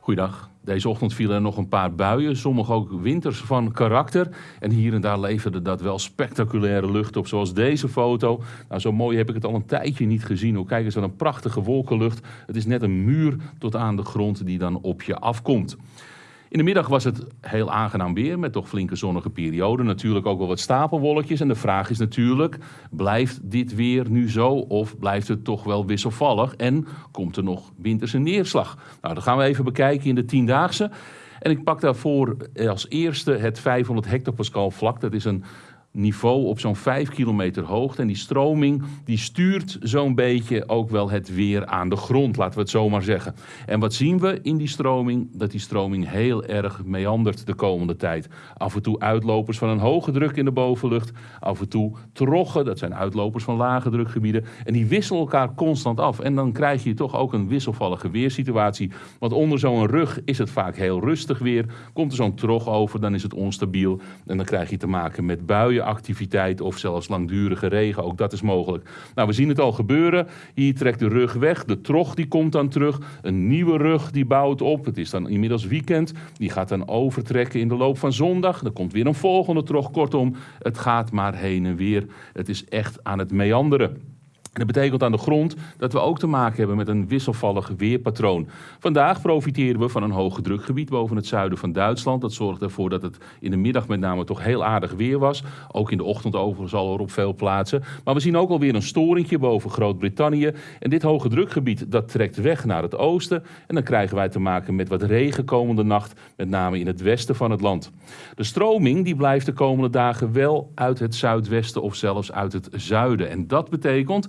Goeiedag. Deze ochtend vielen er nog een paar buien, sommige ook winters van karakter. En hier en daar leverde dat wel spectaculaire lucht op, zoals deze foto. Nou, zo mooi heb ik het al een tijdje niet gezien. Hoe kijk eens aan een prachtige wolkenlucht. Het is net een muur tot aan de grond die dan op je afkomt. In de middag was het heel aangenaam weer met toch flinke zonnige perioden. Natuurlijk ook wel wat stapelwolkjes. En de vraag is natuurlijk, blijft dit weer nu zo of blijft het toch wel wisselvallig? En komt er nog winterse neerslag? Nou, dat gaan we even bekijken in de tiendaagse. En ik pak daarvoor als eerste het 500 hectopascal vlak. Dat is een niveau op zo'n 5 kilometer hoogte. En die stroming die stuurt zo'n beetje ook wel het weer aan de grond, laten we het zo maar zeggen. En wat zien we in die stroming? Dat die stroming heel erg meandert de komende tijd. Af en toe uitlopers van een hoge druk in de bovenlucht, af en toe troggen, dat zijn uitlopers van lage drukgebieden. En die wisselen elkaar constant af. En dan krijg je toch ook een wisselvallige weersituatie. Want onder zo'n rug is het vaak heel rustig weer. Komt er zo'n trog over, dan is het onstabiel. En dan krijg je te maken met buien activiteit of zelfs langdurige regen. Ook dat is mogelijk. Nou, we zien het al gebeuren. Hier trekt de rug weg. De trog die komt dan terug. Een nieuwe rug die bouwt op. Het is dan inmiddels weekend. Die gaat dan overtrekken in de loop van zondag. Dan komt weer een volgende trog. Kortom, het gaat maar heen en weer. Het is echt aan het meanderen. Dat betekent aan de grond dat we ook te maken hebben met een wisselvallig weerpatroon. Vandaag profiteren we van een hoge drukgebied boven het zuiden van Duitsland. Dat zorgt ervoor dat het in de middag met name toch heel aardig weer was. Ook in de ochtend overigens al op veel plaatsen. Maar we zien ook alweer een storingje boven Groot-Brittannië. En dit hoge drukgebied dat trekt weg naar het oosten. En dan krijgen wij te maken met wat regen komende nacht, met name in het westen van het land. De stroming die blijft de komende dagen wel uit het zuidwesten of zelfs uit het zuiden. En dat betekent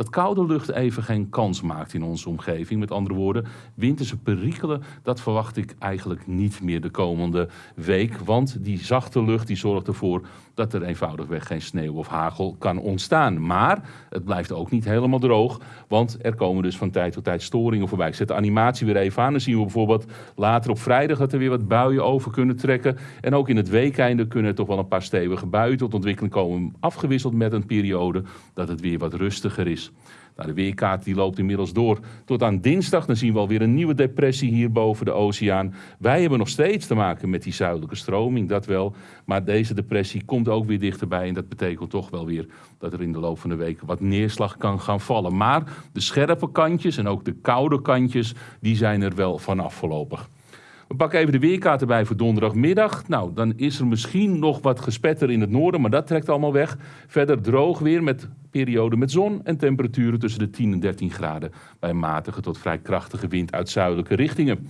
dat koude lucht even geen kans maakt in onze omgeving. Met andere woorden, winterse perikelen, dat verwacht ik eigenlijk niet meer de komende week. Want die zachte lucht die zorgt ervoor dat er eenvoudigweg geen sneeuw of hagel kan ontstaan. Maar het blijft ook niet helemaal droog, want er komen dus van tijd tot tijd storingen voorbij. Ik zet de animatie weer even aan. Dan zien we bijvoorbeeld later op vrijdag dat er weer wat buien over kunnen trekken. En ook in het weekeinde kunnen er toch wel een paar stevige buien tot ontwikkeling komen. Afgewisseld met een periode dat het weer wat rustiger is. Nou, de weerkaart die loopt inmiddels door tot aan dinsdag. Dan zien we alweer een nieuwe depressie hier boven de oceaan. Wij hebben nog steeds te maken met die zuidelijke stroming, dat wel. Maar deze depressie komt ook weer dichterbij. En dat betekent toch wel weer dat er in de loop van de week wat neerslag kan gaan vallen. Maar de scherpe kantjes en ook de koude kantjes, die zijn er wel vanaf voorlopig. We pakken even de weerkaart erbij voor donderdagmiddag. Nou, dan is er misschien nog wat gespetter in het noorden, maar dat trekt allemaal weg. Verder droog weer met perioden met zon en temperaturen tussen de 10 en 13 graden. Bij matige tot vrij krachtige wind uit zuidelijke richtingen.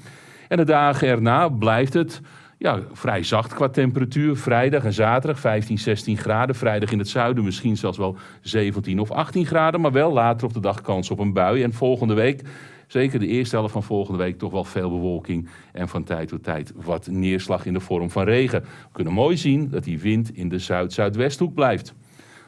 En de dagen erna blijft het ja, vrij zacht qua temperatuur. Vrijdag en zaterdag 15, 16 graden. Vrijdag in het zuiden misschien zelfs wel 17 of 18 graden. Maar wel later op de dag kans op een bui. En volgende week zeker de eerste helft van volgende week toch wel veel bewolking en van tijd tot tijd wat neerslag in de vorm van regen. We kunnen mooi zien dat die wind in de zuid-zuidwesthoek blijft.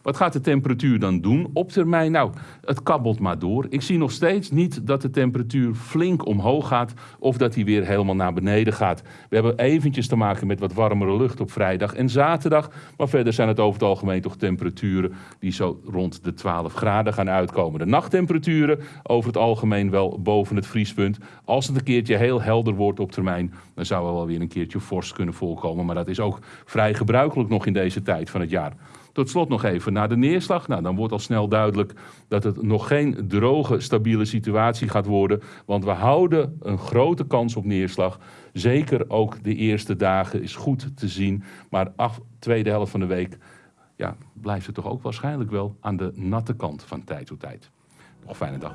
Wat gaat de temperatuur dan doen op termijn? Nou, het kabbelt maar door. Ik zie nog steeds niet dat de temperatuur flink omhoog gaat of dat hij weer helemaal naar beneden gaat. We hebben eventjes te maken met wat warmere lucht op vrijdag en zaterdag. Maar verder zijn het over het algemeen toch temperaturen die zo rond de 12 graden gaan uitkomen. De nachttemperaturen over het algemeen wel boven het vriespunt. Als het een keertje heel helder wordt op termijn, dan zou er wel weer een keertje vorst kunnen voorkomen. Maar dat is ook vrij gebruikelijk nog in deze tijd van het jaar. Tot slot nog even naar de neerslag. Nou, dan wordt al snel duidelijk dat het nog geen droge, stabiele situatie gaat worden. Want we houden een grote kans op neerslag. Zeker ook de eerste dagen is goed te zien. Maar af, tweede helft van de week ja, blijft het toch ook waarschijnlijk wel aan de natte kant van tijd tot tijd. Nog fijne dag.